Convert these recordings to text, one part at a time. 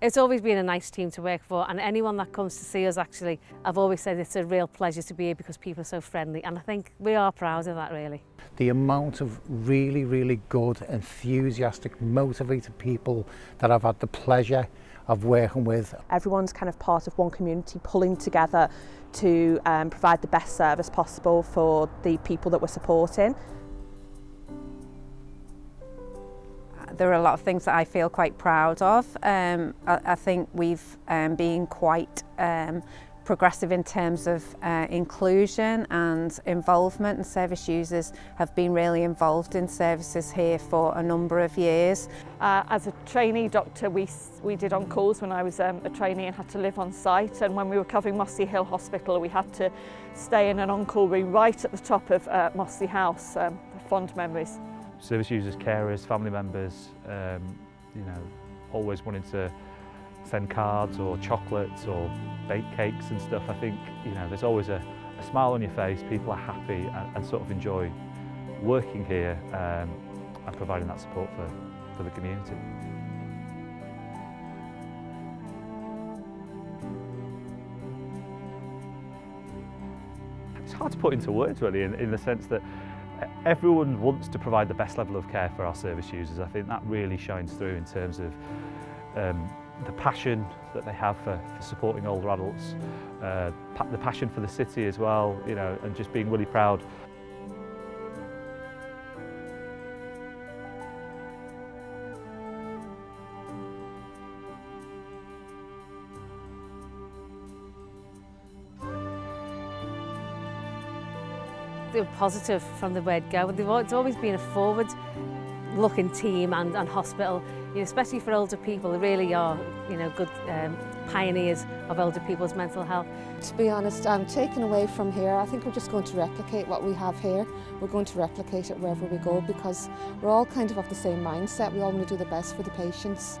It's always been a nice team to work for and anyone that comes to see us actually, I've always said it's a real pleasure to be here because people are so friendly and I think we are proud of that really. The amount of really, really good, enthusiastic, motivated people that I've had the pleasure of working with. Everyone's kind of part of one community pulling together to um, provide the best service possible for the people that we're supporting. there are a lot of things that I feel quite proud of. Um, I, I think we've um, been quite um, progressive in terms of uh, inclusion and involvement and service users have been really involved in services here for a number of years. Uh, as a trainee doctor we, we did on calls when I was um, a trainee and had to live on site and when we were covering Mossy Hill Hospital we had to stay in an on-call room right at the top of uh, Mossy House, um, fond memories. service users, carers, family members, um, you know, always wanting to send cards or chocolates or bake cakes and stuff. I think, you know, there's always a, a smile on your face, people are happy and, and sort of enjoy working here um, and providing that support for, for the community. It's hard to put into words really in, in the sense that everyone wants to provide the best level of care for our service users. I think that really shines through in terms of um, the passion that they have for, for supporting older adults, uh, pa the passion for the city as well, you know, and just being really proud they were positive from the word go. They've, it's always been a forward looking team and, and hospital, you know, especially for older people, they really are you know, good um, pioneers of older people's mental health. To be honest, I'm taken away from here. I think we're just going to replicate what we have here. We're going to replicate it wherever we go because we're all kind of of the same mindset. We all want to do the best for the patients.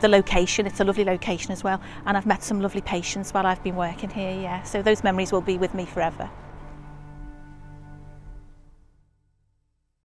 The location, it's a lovely location as well. And I've met some lovely patients while I've been working here, yeah. So those memories will be with me forever.